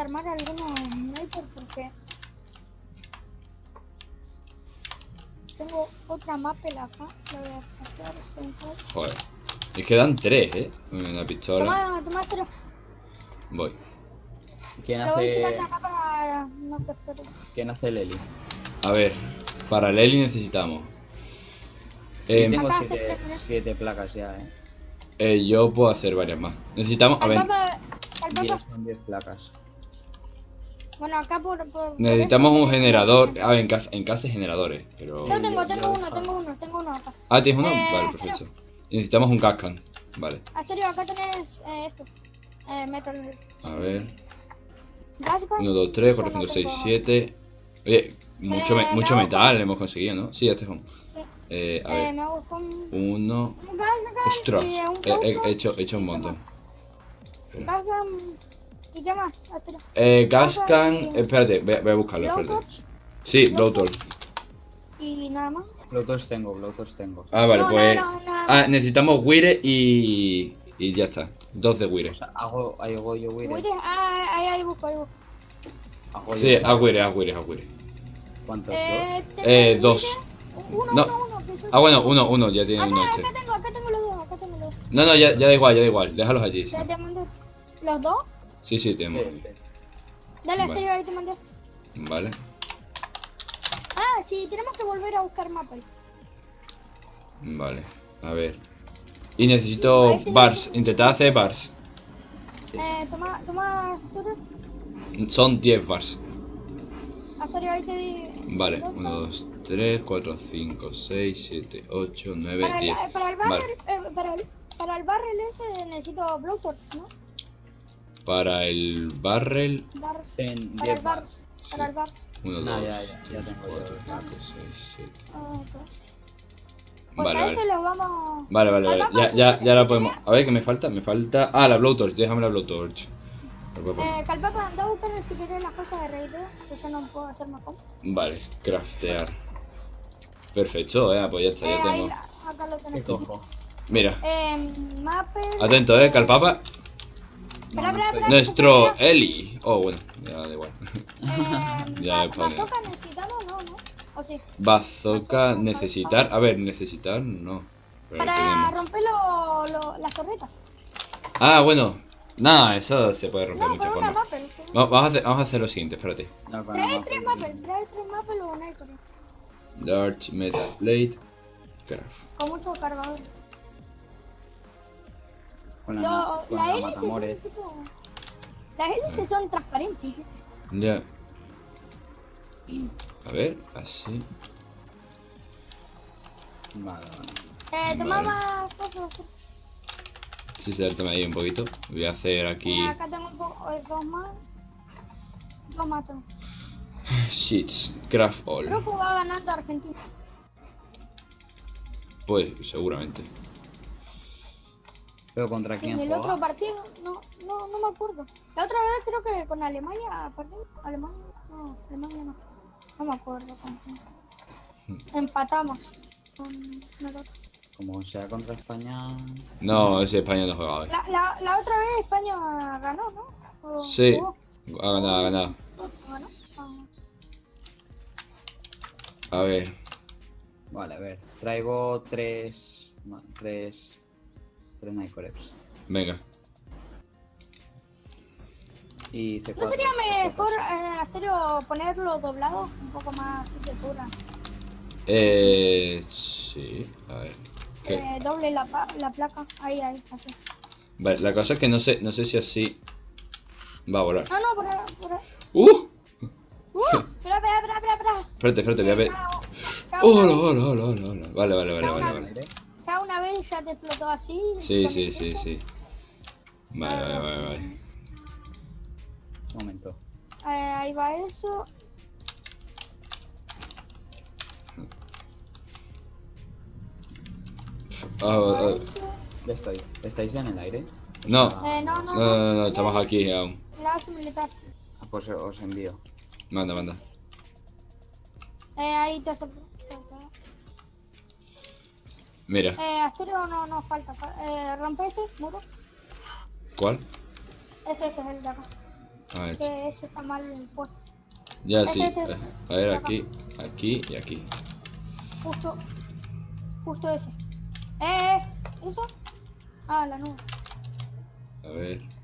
aquí. Esto. ¿Quieres armar alguno sniper? Porque tengo otra mapel acá. La voy a captar. Joder. Es que dan tres, ¿eh? Una pistola. Toma, toma. Voy. ¿Quién Lo hace, para no. ¿quién hace el Eli? A ver. Para el Eli necesitamos. Eh, tengo siete, siete placas ya, eh. eh, yo puedo hacer varias más. Necesitamos. A ver. papa, al Diez, papa. son 10 placas. Bueno, acá por. por por Necesitamos esto un generador. A ver, en casa, en casa hay generadores. Pero. Yo tengo, tengo uno, tengo uno, tengo uno acá. Ah, ¿tienes uno? Eh, Vale, perfecto. Y necesitamos un cascan. Vale. Asterio, acá tenés eh, esto. Eh, metal. A ver. Básico. 1, 2, 3, Yo 4, no 5, 6, tengo- 7. Oye, mucho, me- Eh, mucho me metal hemos conseguido, ¿no? Sí, este es un. Eh, a Eh, ver. Uno. Ostras. eh, He, hecho, he hecho un montón. um, ¿Y qué más? Eh, Gascan. Cascan. Espérate, voy a, voy a buscarlo, espérate. Blowtorch Sí, Blowtorch. y nada más. Blowtorch tengo, Blowtorch tengo. Ah, vale, No, no, pues. no, nada Ah, necesitamos Wire y. Y ya está. Dos de Wire. O sea, hago, hago yo Wire. Wire, ah, ahí, ahí busco, ahí busco. Hago Sí, a Wire, a Wire, a Wire. ¿Cuántos? Eh, dos? Eh, dos. Uno, No. uno, uno. que Ah, bueno, uno, uno, ya tiene uno Acá, este. acá tengo, acá tengo los dos, acá tengo los dos. No, no, ya, ya da igual, ya da igual. Déjalos allí. Ya te mandé los dos. Sí, sí, Sí, tenemos. sí. Dale, Vale. Asterio, ahí te mandé. Vale. Ah, sí, tenemos que volver a buscar mapas. Vale. A ver. Y necesito bars. Intentad hacer bars. sí. Eh, toma, toma, Asterio. Son 10 bars. Asterio, ahí te di. Vale. dos 1, 2, 3, 4, 5, 6, 7, 8, 9, Para el, 10. para el Vale. barrel, eh, para el, para el barrel ese necesito blowtorch, ¿no? Para el barrel. Bars. Ten Para 10 el bars. bars. Para el bars. 1, No, 2, ya, ya, ya tengo 4, yo. 5, 6, 7. Ah, ok. Pues Vale, a vale. este lo vamos. Vale, vale, Al vale. Ya, ya, ya la podemos. A ver, ¿qué me falta? Me falta. Ah, la blowtorch. Déjame la blowtorch. Eh, Calpapa, anda a buscar si querés las cosas de raideo, que yo no puedo hacer más. Vale, craftear. Perfecto, eh, pues ya está, Eh, ya ahí, tengo. la- acá lo ¿Qué tenés. cojo? Mira, Eh, Mapper. atento, eh, que Espera, espera, espera. Nuestro Eli. Oh, bueno, ya da igual. Eh, Ya he bazooka necesitamos, no, no. O sí. Bazooka, necesitar. A ver, necesitar, no. Pero Para romper lo, lo- las torretas. Ah, bueno. Nada, eso se puede romper No, de muchas una formas. Va- Vamos a, hacer, vamos a hacer lo siguiente, espérate. No, Trae tres mapa. Mapper, trae tres Mapper o una Icori. Large Metal Plate. Craft. Con mucho cargador. Con la, Lo- con la la hélice son matamores. tipo. Las hélices son transparentes. Ya. A ver, así. Vale, vale. Eh, toma Vale. más cosas. Sí, saltame ahí un poquito. Voy a hacer aquí. Eh, acá tengo un poco, eh, dos más. Dos más tengo. Sheets. Craft all. Creo que va ganando Argentina. Pues, seguramente. Pero contra En el otro partido, no, no, no me acuerdo. La otra vez creo que con Alemania, perdón, Alemania, no, Alemania no. No me acuerdo con quién. Empatamos con el otro. Como sea contra España. No, ese España no juega hoy. La, la, la otra vez España ganó, ¿no? ¿O Sí. jugó? Ha ganado, ha ganado. A ver. Vale, a ver. Traigo tres. Tres. Tres Nycoreps. Venga. Y C4. ¿No sería mejor, eh, Asterio, ponerlo doblado? Un poco más así que cura. Eh. Sí. A ver. ¿Qué? Eh, doble la, pa- la placa. Ahí, ahí, así. Vale, la cosa es que no sé, no sé si así va a volar. No, no, por ahí, por ahí. ¡Uh! ¡Uh! Espera, espera, espera, espera, espera. Espérate, espérate, voy a ver. Ya- ya una ¡Hola, vez- hola, hola, hola, hola! Vale, vale, vale, vale, vale. Ya una vez ya te explotó así. Sí, sí, sí, sí. Vale, vale, vale, vale. Un momento. Eh, ahí va eso. Eso. Ya estoy. ¿Estáis ya en el aire? No. Eh, no, no, no, no, no, estamos aquí aún. La base militar. Pues os envío. Manda, manda. Eh, ahí te hace. Mira. Eh, Asterio no, no falta. fa- Eh, rompe este muro. ¿Cuál? Este, este es el de acá. Ah, este. Que ese está mal puesto. Ya Este, sí. este. eh, A ver, aquí, aquí y aquí. Justo. Justo ese. Eh, ¿eso? Ah, la nube. A ver.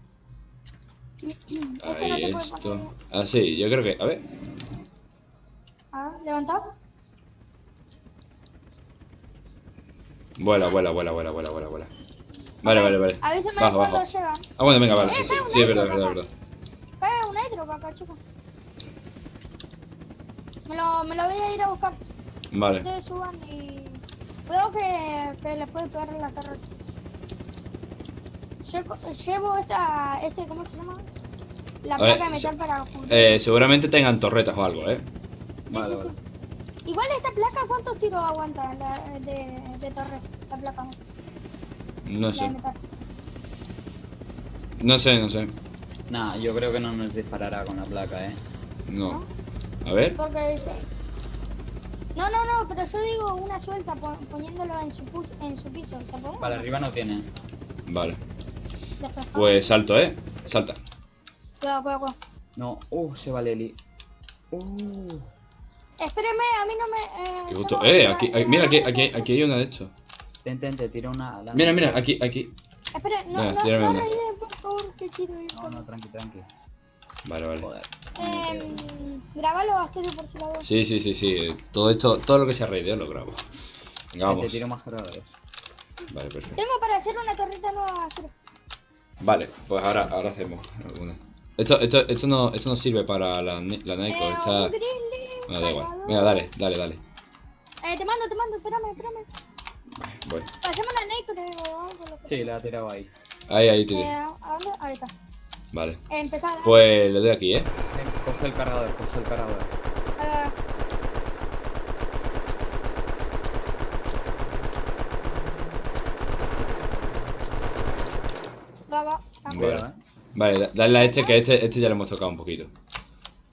Este no Ahí puede esto. poner. Ah, sí, yo creo que. A ver. A ver, levantado. Vuela, vuela, vuela, vuela, vuela, vuela, vuela. Vale, vale, vale. Avísame Bajo, bajo. llegan. Ah, bueno, venga, vale. Eh, Sí, sí, sí, es verdad, verdad, es verdad. Pega un nitro para acá, chicos. Me lo, me lo voy a ir a buscar. Vale. Ustedes suban y... Cuidado que, que les puede pegar en la torre. Llevo, llevo esta... Este, ¿Cómo se llama? La ver, placa de metal se- para. Eh, seguramente tengan torretas o algo, ¿eh? Sí, Vale, sí, vale. sí. Igual esta placa, ¿cuántos tiros aguanta la, de, de torre? La placa, No la sé. No sé, no sé. Nah, yo creo que no nos disparará con la placa, eh. No. A ver. Porque dice... No, no, no, pero yo digo una suelta pon- poniéndolo en su, pus- en su piso. ¿Se puede? Para arriba no tiene. Vale. Después. Pues salto, ¿eh? Salta. Cuidado, cuidado, cuidado. No, uh, se va Leli. Uh, Espéreme, a mí no me... Eh, Qué gusto. no- Eh, aquí, mira, aquí, aquí, aquí hay una de hecho. ten, ten, te tiro una. la- Mira, mira, aquí, aquí. Espera, no, no, no una. por favor, que quiero ir. No, no, tranqui, tranqui. Vale, vale. Joder. Eh, grabalo, Asterio, por si la veo. Sí, sí, sí, sí. Todo esto, todo lo que sea raideo lo grabo. Venga, Te vamos. tiro más cargadores. Vale, perfecto. Tengo para hacer una torreta nueva, Asterio. Vale, pues ahora, ahora hacemos alguna. Esto, esto, esto no, esto no sirve para la, la Nico, Eh, está. Bueno, da igual. Venga, dale, dale, dale. Eh, te mando, te mando, espérame, espérame. Voy. Pasemos la Nico, o algo. lo que- Sí, la ha tirado ahí. Ahí, ahí, te Eh, ¿a dónde? Ahí está. Vale. Eh, empezar. Pues le doy aquí, ¿eh? Coge el cargador, coge el cargador. Eh, va, va. va. Vale. Eh. Vale, da- dale a este, que este, este ya le hemos tocado un poquito.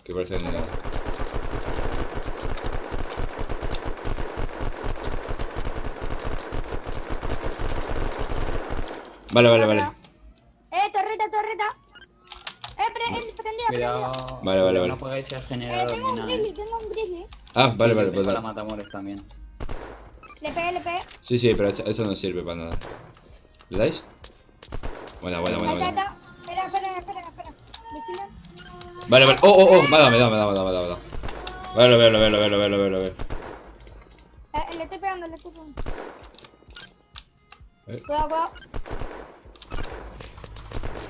Que parece que no hay nada. Vale, vale, vale. Eh, torreta, torreta. Eh, pre eh, prendida. Cuidado. Vale, vale, vale. No Eh, generador tengo ni un nada. grizzly, eh. tengo un grizzly. Ah, vale, Sí, vale, pues dale. matamores también. Le pegué, le pegué. Sí, sí, pero esto, esto no sirve para nada. ¿Le dais? Buena, buena, buena, Ahí está. Espera, espera, espera, espera. Vale, vale. Oh, oh, oh, me ha dado, me ha dado, me ha dado, me dado, me dado. Vale, lo veo, lo veo, lo veo, lo veo, lo veo, lo veo. Eh, le estoy pegando, le estoy pegando. Eh. Cuidado, cuidado.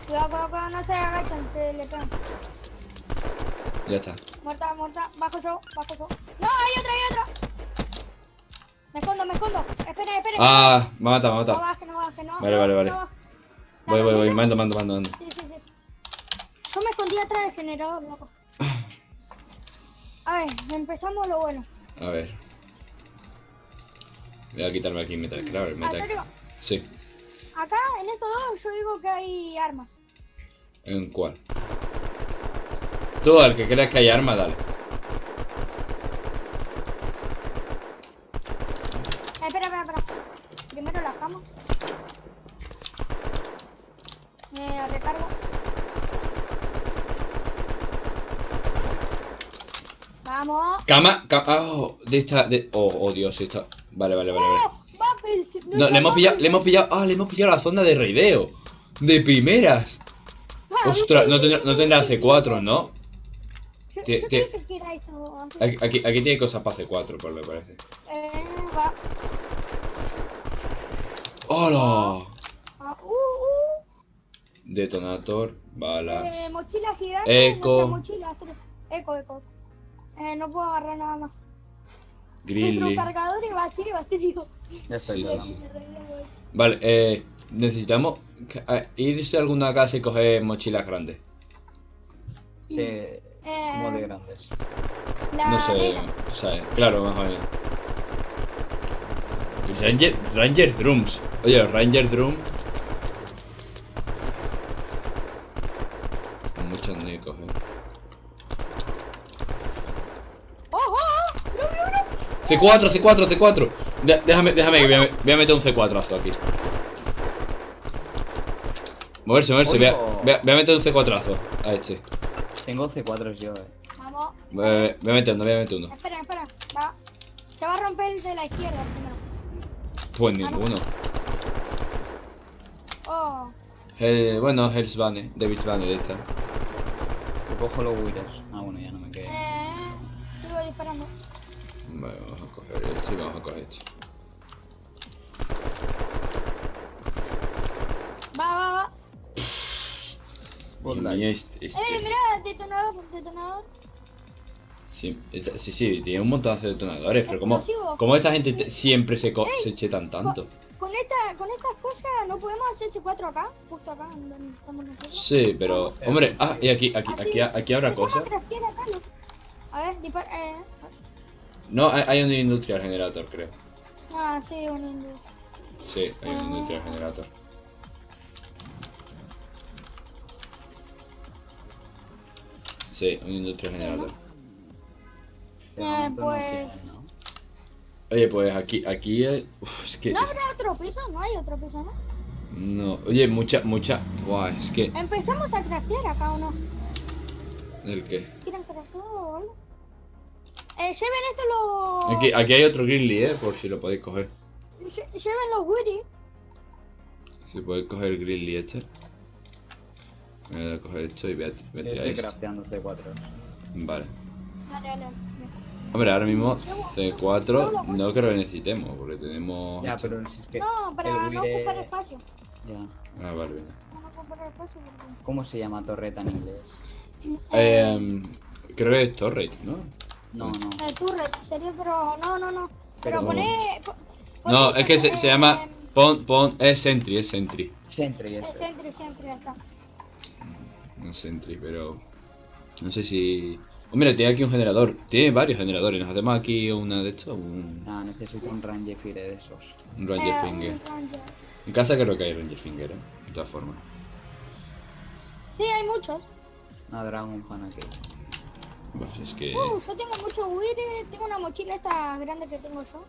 Cuidado, cuidado, cuidado, no se agachan, que le pegan. Ya está. Muerta, muerta. Bajo yo, bajo yo. No, hay otra, hay otra. Me escondo, me escondo. Espera, espera. Ah, me ha matado, me ha No baje, no baje, no. Vale, vale, vale. no. Voy, voy, voy, mando, mando, mando, mando. Sí, sí, sí. Yo me escondí atrás del generador, loco. A ver, empezamos lo bueno. A ver. Voy a quitarme aquí Metal Claro, el Metal. Sí. Acá en estos dos yo digo que hay armas. ¿En cuál? Tú, al que creas que hay arma, dale. Eh, espera, espera, espera. Primero las camas. Eh, recargo. Vamos. Cama, cama. Oh, de esta. De... Oh, oh, Dios, esta. Vale, vale, vale, vale. No, le hemos pillado, le hemos pillado. Ah, le hemos pillado la zona de raideo. De primeras. Ostras, no tendrá, no tendrá C4, ¿no? Te que. Aquí, aquí, aquí tiene cosas para C4, por me parece. Eh, va. ¡Hola! Ah, uh, uh. Detonator, balas. Eh, mochila gigante. Eco. Eco, eco. Eh, no puedo agarrar nada más. Nuestro cargador es vacío, digo. Ya estoy Sí, sí. Vale, eh. Necesitamos eh, irse a alguna casa y coger mochilas grandes. De... Eh, Como de grandes. No sé, o sea, claro, más o menos. Y Ranger, Ranger Drums. Oye, Ranger Drum. Muchos nicos, eh. ¡Oh, oh, oh! ¡No, no, no! C4, C4, C4. De- déjame, déjame que voy a, voy a meter un C4azo aquí. Moverse, moverse. Voy a, voy a- voy a meter un C4azo a este. Tengo C4 yo, eh. Vamos. Voy a, voy a meter uno, voy a meter uno. Espera, espera. Va. Se va a romper el de la izquierda primero. Pues ninguno. Oh. Eh, bueno, Hellsbane, David Bane de esta. Yo cojo los Withers. Ah, bueno, ya no me quedé. Eh. Sigo disparando. Vale, vamos a coger este y vamos a coger este. Va, va, va. Mío, este, este- Eh, mira, detonador, detonador. Sí, esta- sí, sí, tiene un montón de detonadores, pero como, como esta gente te- siempre se, co- se chetan tanto. Con esta, con estas cosas no podemos hacer C4 acá, justo acá donde estamos nosotros. Sí, pero, hombre, ah, y aquí, aquí, aquí, aquí habrá cosas. A ver, dispara, eh. No, hay, hay un industrial generator, creo. Ah, sí, un indio. Sí, hay un industrial generator. Sí, un industrial generator. No pues-. Oye, pues aquí, aquí, hay- uf, es que, ¿No habrá otro piso? No hay otro piso, ¿no? no, oye, mucha, mucha, buah, es que, Empezamos a craftear acá o no. ¿el qué? ¿Quieren craftear o algo? Eh, lleven esto los. Aquí, aquí hay otro grizzly, eh, por si lo podéis coger. lle- Lleven los Woody. Si podéis coger el grizzly este. Voy a coger esto y voy a, voy a Sí, tirar estoy esto. crafteando C4. Vale. Dale, dale. Hombre, ahora mismo C4 no creo que necesitemos, porque tenemos... Ya, pero si es que. No, para no ocupar espacio. Ya. Ah, vale. Para no ocupar espacio porque. ¿Cómo se llama torreta en inglés? Eh, creo que es Torrent, ¿no? No, no. El turret sería, pero no, no, no. Pero Pero- poné. po- No, es que se, se eh, llama... Pon, pon... Es Sentry, es Sentry. Sentry, Es eso. Sentry, Sentry, está. No es Sentry, pero... No sé si... Oh, mira, tiene aquí un generador. Tiene varios generadores. Nos hacemos aquí una de estos, un, Ah, necesito un Ranger Fire de esos. un Ranger Eh, Finger. un Ranger. En casa creo que hay Ranger Finger, ¿eh? De todas formas. Sí, hay muchos. Una Dragon Fan aquí. Pues es que... Uh, yo tengo mucho Wire. Tengo una mochila esta grande que tengo yo.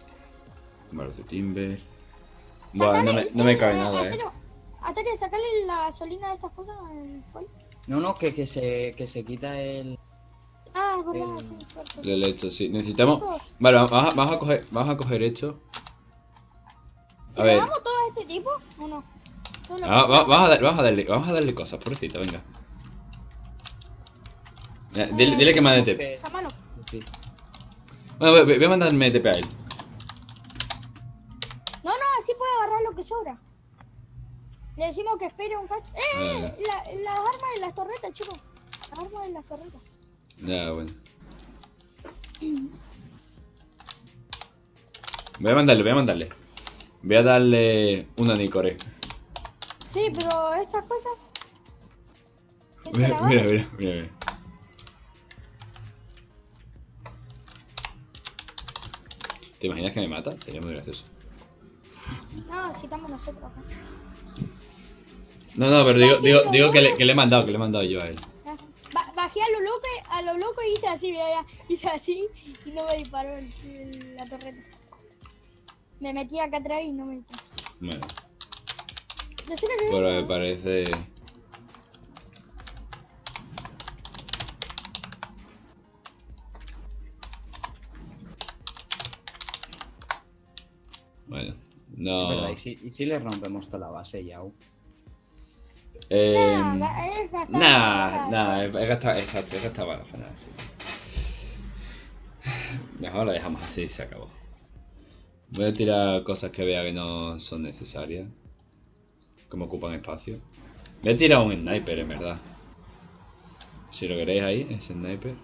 Baros de Timber... Bueno, no me, no me cabe nada, eh. Atero, sacale la gasolina de estas cosas al fuel. No, no, que, que, se, que se quita el. Ah, es verdad, El- sí, he hecho, sí. Necesitamos... Vale, vamos a, vamos a coger... Vamos a coger esto. A ver. damos todo a este tipo o no. Ah, va- a dar- vamos a darle, vamos a darle cosas, pobrecito, venga. Ya, Dile, dile que mande TP. Que-. Bueno, voy, voy a mandarme TP a él. No, no, así puede agarrar lo que sobra. Le decimos que espere un cacho. ¡Eh! Vale. La, las armas y las torretas, chicos. Las armas y las torretas. Ya, bueno. Voy a mandarle, voy a mandarle. Voy a darle una Nicore. Sí, pero estas cosas. ¿quién se Mira, mira, mira, mira, mira. ¿Te imaginas que me mata? Sería muy gracioso. No, si estamos nosotros acá. No, no, pero digo, digo, digo que, le, que le he mandado, que le he mandado yo a él. Ba- bajé a lo loco, a lo loco y hice así, mira. Hice así y no me disparó el- el- la torreta. Me metí acá atrás y no me disparó. Bueno, Decirle que pero me parece... Bueno, Es no... verdad, y si, y si le rompemos toda la base ya. Eh, Nah, es gastar nah, balas. nah, he gastado, exacto, he gastado balas para nada, sí. Mejor la dejamos así y se acabó. Voy a tirar cosas que vea que no son necesarias. Que me ocupan espacio. Voy a tirar un sniper, en verdad. Si lo queréis ahí, ese sniper.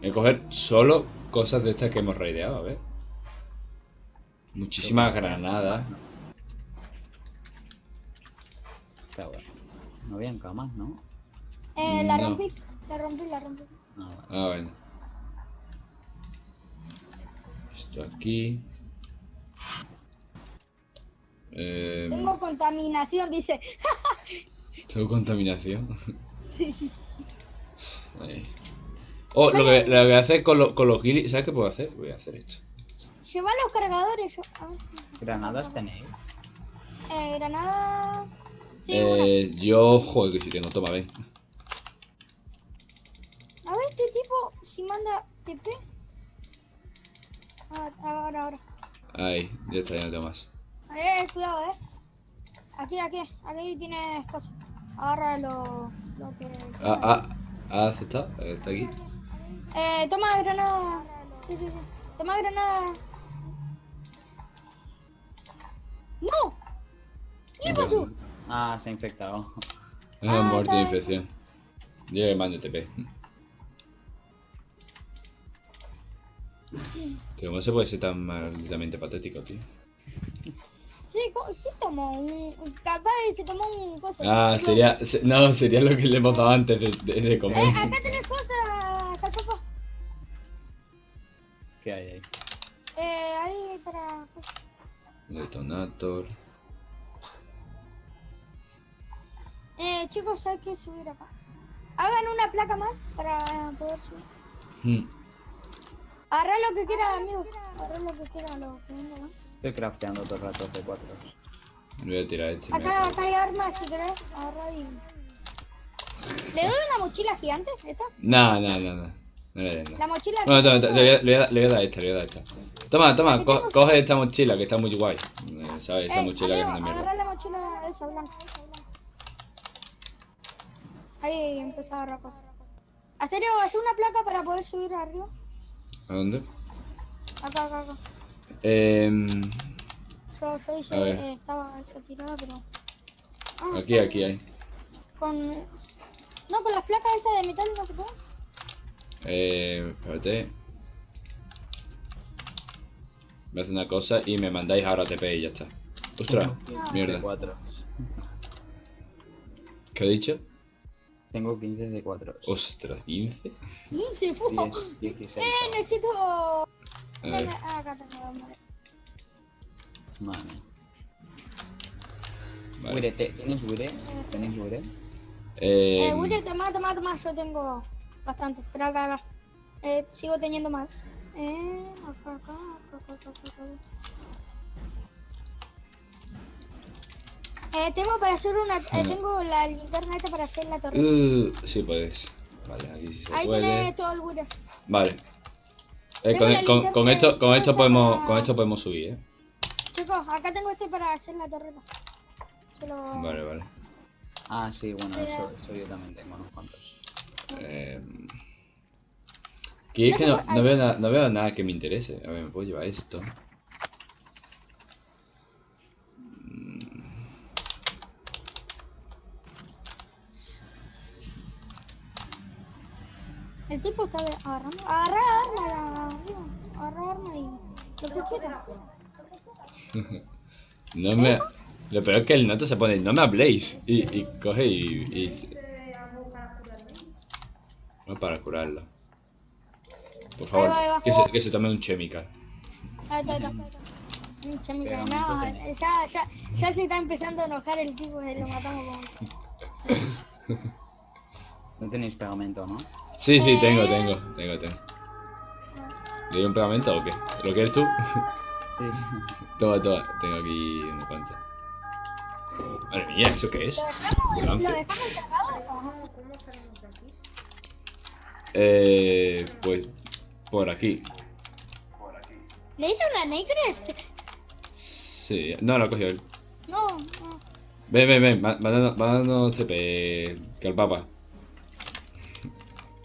Voy a coger solo cosas de estas que hemos raideado, a ver. Muchísimas granadas. Pero bueno. No habían camas, ¿no? Eh, la No. rompí, la rompí, la rompí. Ah, vale. Ah, bueno. Esto aquí. Eh, Tengo contaminación, dice. tengo contaminación. Sí, sí. Ahí. Oh, lo que, lo que voy a hacer con, lo- con los guilis. ¿Sabes qué puedo hacer? Voy a hacer esto. Lleva los cargadores. Yo... a ver, ¿Granadas tenéis? Eh, granada. Sí, una. Eh, yo, joder, que si tengo, toma, ven. A ver, este tipo, si manda TP. Ah, ahora, ahora. Ahí, ya está, ya no tengo más. Eh, cuidado, eh. Aquí, aquí, aquí tienes cosas. Agarra lo, lo que. Ah, ah, ¿ha aceptado? Está aquí. Eh, toma granada. Sí, sí, sí. Toma granada. Ah, se ha infectado. Ah, Ah, muerte de infección. Dile que mande TP. Tío, ¿cómo se puede ser tan malditamente patético, tío? Sí, ¿qué tomó? Capaz se tomó un coso. Ah, sería... se- no, sería lo que le hemos dado antes de, de- de Eh, comer. acá tenés cosas. ¿Qué hay ahí? Eh, ahí para. Detonator. Chicos, hay que subir acá. Hagan una placa más para poder subir. Hmm. Agarra lo que quiera, amigo. Agarra lo que quiera, lo que venga, ¿no? Estoy crafteando todo el rato de cuatro. Me voy a tirar este. Acá, acá hay armas, si querés. Agarra y. ¿Le doy una mochila gigante? ¿Esta? No, no, no, no. No le den La mochila Bueno, toma, que le, voy a, le voy a dar- le voy a dar esta, le voy a dar esta. Toma, toma, co- coge esta mochila que está muy guay. Eh, ¿Sabes? Esa Ey, mochila que es una mierda. agarra la mochila esa blanca. esa blanca. Ahí empezó a agarrar cosas. Asterio, hace una placa para poder subir arriba. ¿A dónde? Acá, acá, acá. Em, Yo, yo hice, eh, estaba esa tirada, pero. Ah, aquí, aquí hay. Con. No, con las placas estas de metal no se puede. Eh, espérate. Me hace una cosa y me mandáis ahora TP y ya está. Ostras, mierda. ¿Qué he dicho? Tengo 15 de 4. Ostras, 15. 15, fu. 10, 16. Eh, necesito. A ver. Ah, acá tengo, vale. Vale. Vale. Wire, ¿te- ¿tienes Wire? ¿Tenéis Wire? Eh, Eh, Willy, toma, toma, toma. Yo tengo bastante. Pero acá, acá. Eh, sigo teniendo más. Eh, acá, acá, acá, acá, acá, acá, Eh, tengo para hacer una. Eh, tengo la linterna esta para hacer la torre. uh, sí puedes. Vale, aquí sí se Ahí puede. tenés todo el Willy. Vale. Eh, Tengo con, esto, con esto para- podemos, con esto podemos subir, eh. Chicos, acá tengo este para hacer la torreta. Se lo... Vale, vale. Ah, sí, bueno, Sí, eso, yo también tengo unos cuantos. Eh, que es No que se no, puede- no veo na- no veo nada que me interese. A ver, me puedo llevar esto. El tipo está de- agarrando. Agarra arma. Agarra arma y lo que quiera. No me. Lo peor es que el noto se pone, no me habléis. Y, y coge y, y. No para curarlo. Por favor, Ahí va, ahí va. Que, se, que se tome un chemical. Ahí está, ahí está. Mucha mierda. Pegamento No, tenés. ya, ya, ya se está empezando a enojar el tipo y lo matamos como. No tenéis pegamento, ¿no? Sí, sí, Eh. tengo, tengo, tengo, tengo. ¿Le doy un pegamento o qué? ¿Lo quieres tú? Sí. toma, toma, tengo aquí unos cuantos. Madre mía, ¿eso qué es? ¿Lo dejamos, lo Lance. dejamos encerrado? Eh, pues por aquí. ¿Le diste una Necres? Sí, no, lo ha cogido él. No, no. Ven, ven, ven, mándanos, mándanos TP, que al papa.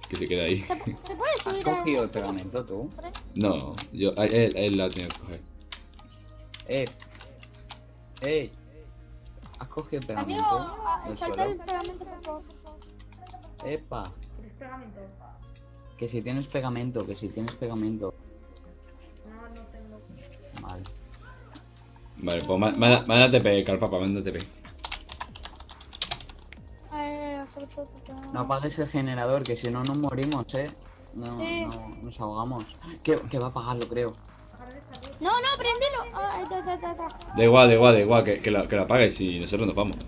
Que se queda ahí. ¿Se, se puede ¿Has subir a- cogido el pegamento tú? No, yo, él, él la ha tenido que coger. Eh. Ey. ¿Has cogido el Amigo, pegamento? del salta el pegamento, por favor. Epa. Que si tienes pegamento, que si tienes pegamento. Vale. Vale, pues má- manda, manda TP, que al papa, manda TP. No apagues el generador, que si no nos morimos, eh. No, Sí. no, nos ahogamos. Que, que va a apagarlo, creo. No, no, prendelo. Ah. Da igual, da igual, da igual, que, que, la, que la apagues y nosotros nos vamos.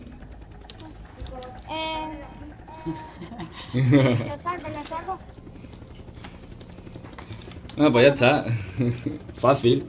Eh, la saco, la saco. Ah, pues ya está. Fácil.